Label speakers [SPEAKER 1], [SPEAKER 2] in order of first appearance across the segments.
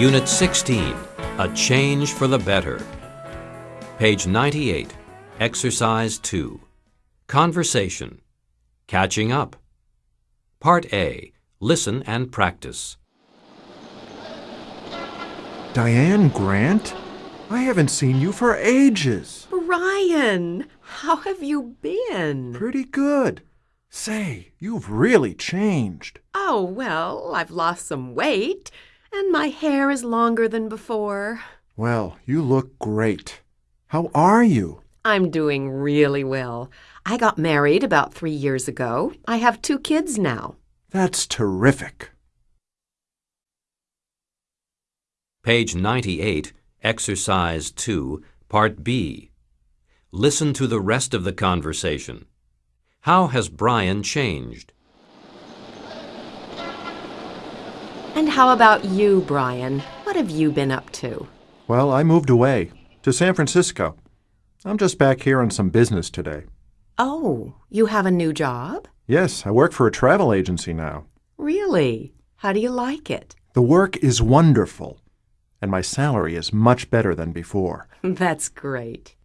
[SPEAKER 1] Unit 16, A Change for the Better. Page 98, Exercise 2. Conversation. Catching up. Part A. Listen and practice.
[SPEAKER 2] Diane Grant? I haven't seen you for ages.
[SPEAKER 3] Brian, how have you been?
[SPEAKER 2] Pretty good. Say, you've really changed.
[SPEAKER 3] Oh, well, I've lost some weight, and my hair is longer than before.
[SPEAKER 2] Well, you look great. How are you?
[SPEAKER 3] I'm doing really well. I got married about three years ago. I have two kids now.
[SPEAKER 2] That's terrific.
[SPEAKER 1] Page 98, Exercise 2, Part B. Listen to the rest of the conversation. How has Brian changed?
[SPEAKER 3] And how about you, Brian? What have you been up to?
[SPEAKER 2] Well, I moved away to San Francisco. I'm just back here on some business today.
[SPEAKER 3] Oh, you have a new job?
[SPEAKER 2] Yes, I work for a travel agency now.
[SPEAKER 3] Really? How do you like it?
[SPEAKER 2] The work is wonderful, and my salary is much better than before.
[SPEAKER 3] That's great.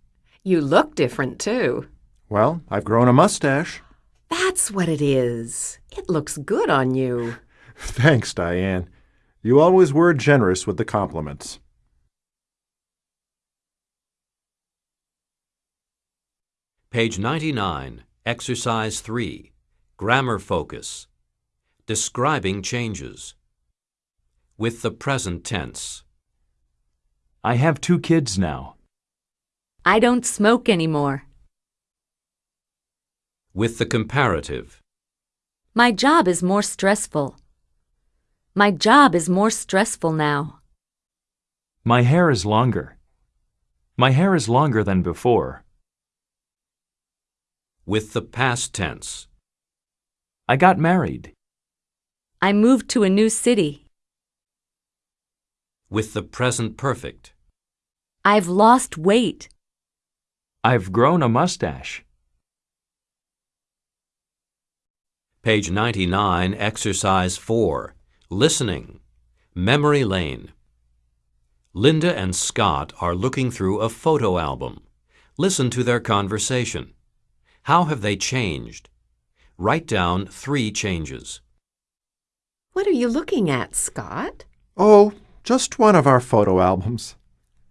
[SPEAKER 3] You look different, too.
[SPEAKER 2] Well, I've grown a mustache.
[SPEAKER 3] That's what it is. It looks good on you.
[SPEAKER 2] Thanks, Diane. You always were generous with the compliments.
[SPEAKER 1] Page 99, Exercise 3. Grammar focus. Describing changes. With the present tense.
[SPEAKER 4] I have two kids now.
[SPEAKER 5] I don't smoke anymore.
[SPEAKER 1] With the comparative.
[SPEAKER 5] My job is more stressful. My job is more stressful now.
[SPEAKER 4] My hair is longer. My hair is longer than before.
[SPEAKER 1] With the past tense.
[SPEAKER 4] I got married.
[SPEAKER 5] I moved to a new city.
[SPEAKER 1] With the present perfect.
[SPEAKER 5] I've lost weight.
[SPEAKER 4] I've grown a mustache.
[SPEAKER 1] Page 99, Exercise 4. Listening. Memory lane. Linda and Scott are looking through a photo album. Listen to their conversation. How have they changed? Write down three changes.
[SPEAKER 3] What are you looking at, Scott?
[SPEAKER 2] Oh, just one of our photo albums.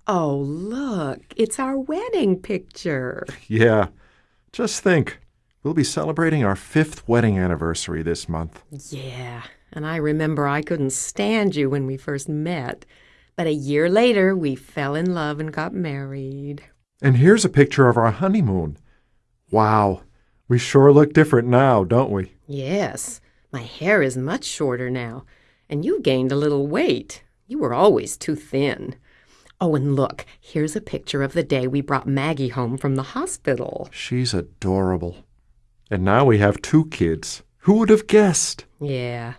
[SPEAKER 3] Oh, look, it's our wedding picture.
[SPEAKER 2] Yeah. Just think, we'll be celebrating our fifth wedding anniversary this month.
[SPEAKER 3] Yeah, and I remember I couldn't stand you when we first met. But a year later, we fell in love and got married.
[SPEAKER 2] And here's a picture of our honeymoon. Wow, we sure look different now, don't we?
[SPEAKER 3] Yes, my hair is much shorter now, and you gained a little weight. You were always too thin. Oh, and look, here's a picture of the day we brought Maggie home from the hospital.
[SPEAKER 2] She's adorable. And now we have two kids. Who would have guessed?
[SPEAKER 3] Yeah,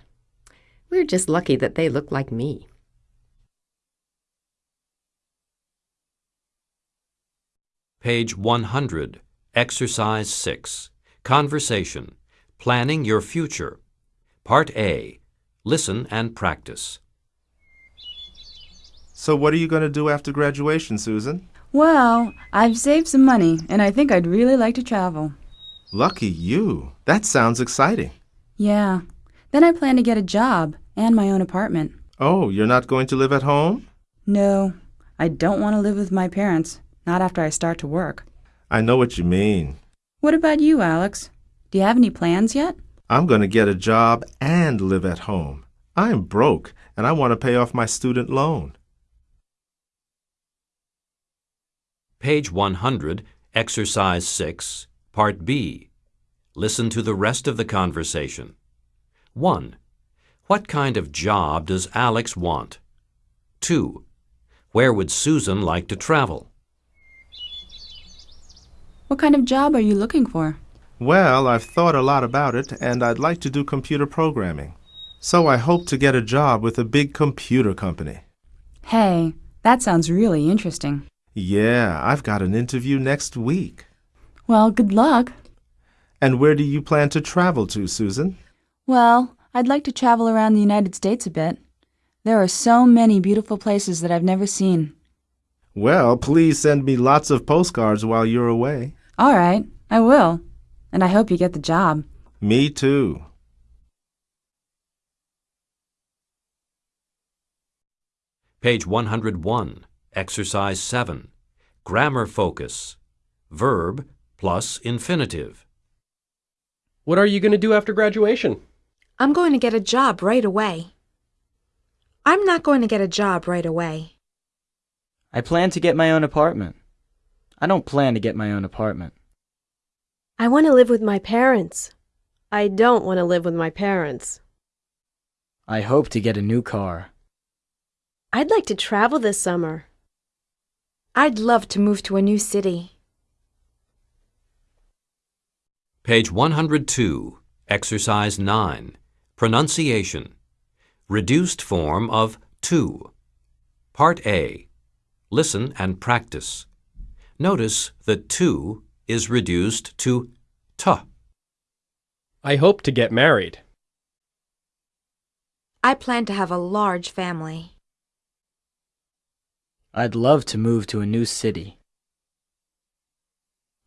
[SPEAKER 3] we're just lucky that they look like me.
[SPEAKER 1] Page 100, Exercise 6. Conversation. Planning your future. Part A. Listen and practice.
[SPEAKER 6] So, what are you going to do after graduation, Susan?
[SPEAKER 7] Well, I've saved some money, and I think I'd really like to travel.
[SPEAKER 6] Lucky you. That sounds exciting.
[SPEAKER 7] Yeah. Then I plan to get a job and my own apartment.
[SPEAKER 6] Oh, you're not going to live at home?
[SPEAKER 7] No, I don't want to live with my parents, not after I start to work.
[SPEAKER 6] I know what you mean.
[SPEAKER 7] What about you, Alex? Do you have any plans yet?
[SPEAKER 6] I'm going to get a job and live at home. I'm broke, and I want to pay off my student loan.
[SPEAKER 1] Page 100, Exercise 6, Part B. Listen to the rest of the conversation. 1. What kind of job does Alex want? 2. Where would Susan like to travel?
[SPEAKER 7] What kind of job are you looking for?
[SPEAKER 6] Well, I've thought a lot about it, and I'd like to do computer programming. So I hope to get a job with a big computer company.
[SPEAKER 7] Hey, that sounds really interesting.
[SPEAKER 6] Yeah, I've got an interview next week.
[SPEAKER 7] Well, good luck.
[SPEAKER 6] And where do you plan to travel to, Susan?
[SPEAKER 7] Well, I'd like to travel around the United States a bit. There are so many beautiful places that I've never seen.
[SPEAKER 6] Well, please send me lots of postcards while you're away.
[SPEAKER 7] All right, I will. And I hope you get the job.
[SPEAKER 6] Me too.
[SPEAKER 1] Page 101, Exercise 7. Grammar focus. Verb plus infinitive.
[SPEAKER 8] What are you going to do after graduation?
[SPEAKER 9] I'm going to get a job right away. I'm not going to get a job right away.
[SPEAKER 10] I plan to get my own apartment. I don't plan to get my own apartment.
[SPEAKER 11] I want to live with my parents. I don't want to live with my parents.
[SPEAKER 10] I hope to get a new car.
[SPEAKER 11] I'd like to travel this summer.
[SPEAKER 9] I'd love to move to a new city.
[SPEAKER 1] Page 102, Exercise 9. Pronunciation. Reduced form of to. Part A. Listen and practice. Notice that to is reduced to t.
[SPEAKER 8] I hope to get married.
[SPEAKER 9] I plan to have a large family.
[SPEAKER 10] I'd love to move to a new city.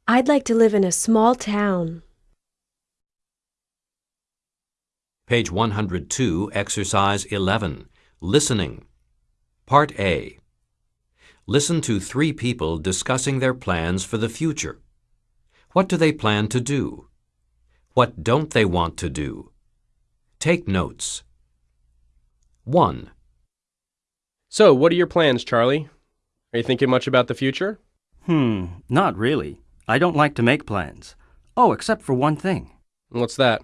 [SPEAKER 11] I'd like to live in a small town.
[SPEAKER 1] Page 102, Exercise 11. Listening. Part A. Listen to three people discussing their plans for the future. What do they plan to do? What don't they want to do? Take notes. 1.
[SPEAKER 8] So, what are your plans, Charlie? Are you thinking much about the future?
[SPEAKER 12] Hmm, not really. I don't like to make plans. Oh, except for one thing.
[SPEAKER 8] What's that?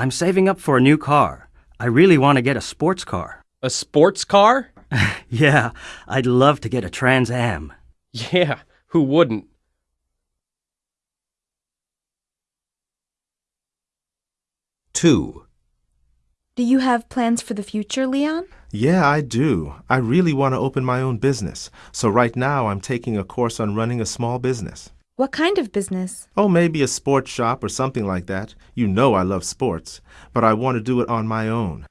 [SPEAKER 12] I'm saving up for a new car. I really want to get a sports car.
[SPEAKER 8] A sports car?
[SPEAKER 12] yeah, I'd love to get a Trans Am.
[SPEAKER 8] Yeah, who wouldn't?
[SPEAKER 1] Two.
[SPEAKER 9] Do you have plans for the future, Leon?
[SPEAKER 6] Yeah, I do. I really want to open my own business. So right now I'm taking a course on running a small business.
[SPEAKER 9] What kind of business?
[SPEAKER 6] Oh, maybe a sports shop or something like that. You know I love sports, but I want to do it on my own.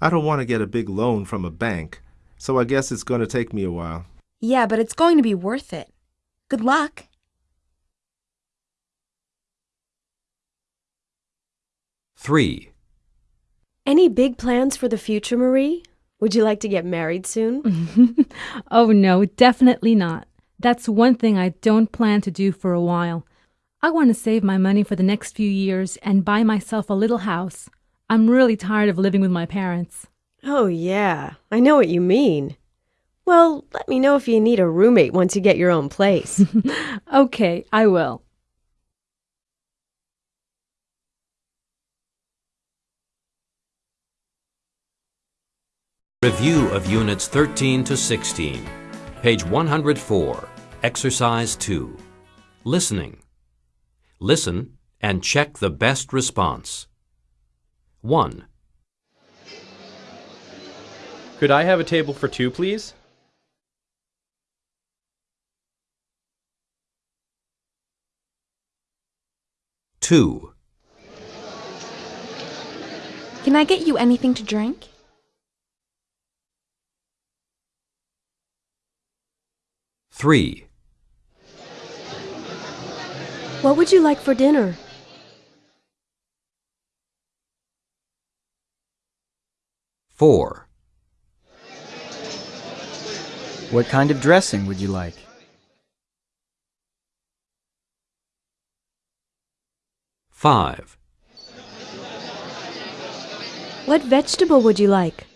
[SPEAKER 6] I don't want to get a big loan from a bank, so I guess it's going to take me a while.
[SPEAKER 9] Yeah, but it's going to be worth it. Good luck.
[SPEAKER 1] Three.
[SPEAKER 11] Any big plans for the future, Marie? Would you like to get married soon?
[SPEAKER 13] oh, no, definitely not. That's one thing I don't plan to do for a while. I want to save my money for the next few years and buy myself a little house. I'm really tired of living with my parents.
[SPEAKER 11] Oh, yeah, I know what you mean. Well, let me know if you need a roommate once you get your own place.
[SPEAKER 13] okay, I will.
[SPEAKER 1] Review of Units 13 to 16. Page 104, Exercise 2. Listening. Listen and check the best response. 1.
[SPEAKER 8] Could I have a table for two, please?
[SPEAKER 1] Two.
[SPEAKER 9] Can I get you anything to drink?
[SPEAKER 1] Three.
[SPEAKER 11] What would you like for dinner?
[SPEAKER 1] Four.
[SPEAKER 10] What kind of dressing would you like?
[SPEAKER 1] Five.
[SPEAKER 11] What vegetable would you like?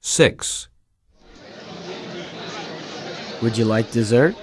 [SPEAKER 1] Six.
[SPEAKER 10] Would you like dessert?